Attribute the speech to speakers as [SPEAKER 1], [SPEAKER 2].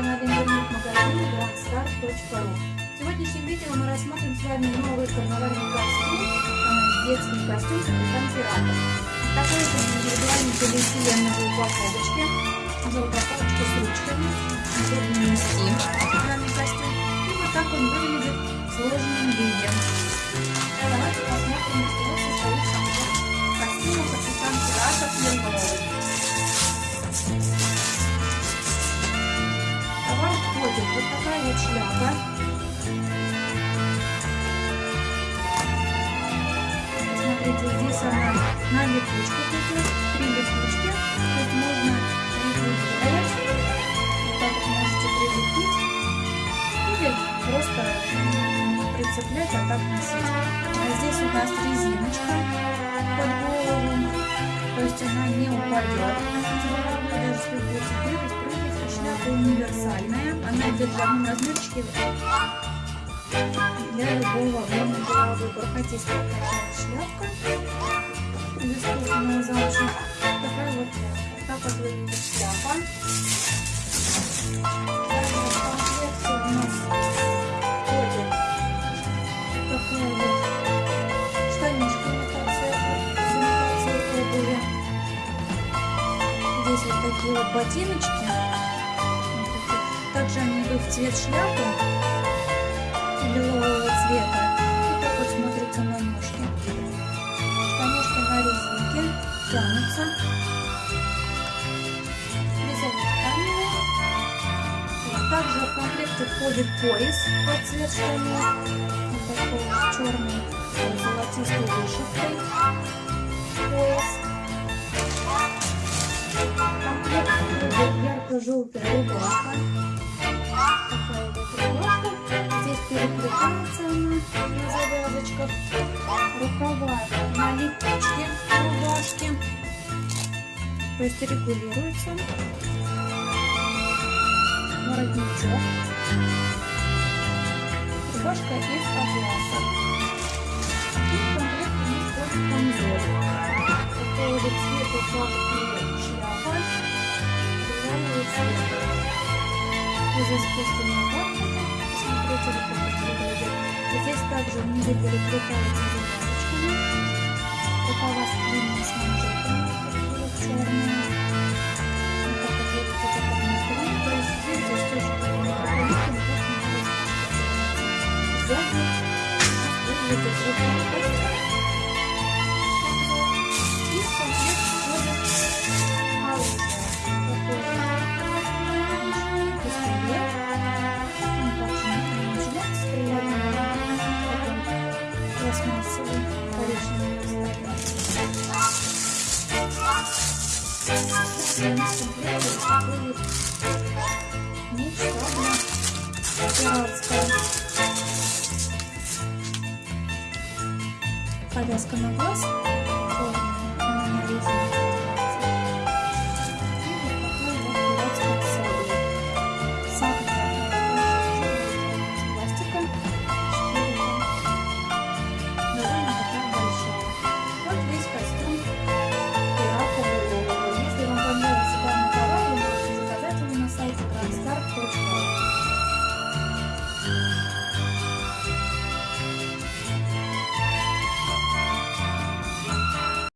[SPEAKER 1] канале интернет-магазина dragstars.ru В сегодняшнем видео мы рассмотрим с вами новый карнавальный костюм, а детский костюм с антиратом. Такой же индивидуальный полиэтиленовой упаковочке, взял с ручками, удобный костюм. И вот так он выглядит в сложном виде. Вот шляпа. Смотрите, здесь она на липучках идет, три липучки. Есть можно регулировать. Вот так можете прилепить. Или просто прицеплять, а так носить. А здесь у нас резиночка под голову. То есть она не упадет. Универсальная. Она идет в одном размерчике для любого объема головы. Бархатистая такая шляпка из искусственного замша. Такая вот шляпка. Так вот выглядит шляпа. В комплекте у нас входит такая вот штанишка. Здесь вот такие вот ботиночки. Они идут в цвет шляпы лилового цвета. И так вот смотрится на ножке. Штанишки на резинке тянутся. Вязание тканевое. Также в комплекте входит пояс под цвет штанов. Вот такой вот черный с золотистой вышивкой. На завязочках. Рукава на липучке рубашки. То есть регулируется. Воротничок. Рубашка из атласа. И комплект нас входит камзол. Такого же цвета, и шляпа. Белого цвета. Из искусственного бархата. Это выглядит. Здесь также внизу переплетается завязочками. Вот такой вот меч, сабля пиратская. Повязка на глаз.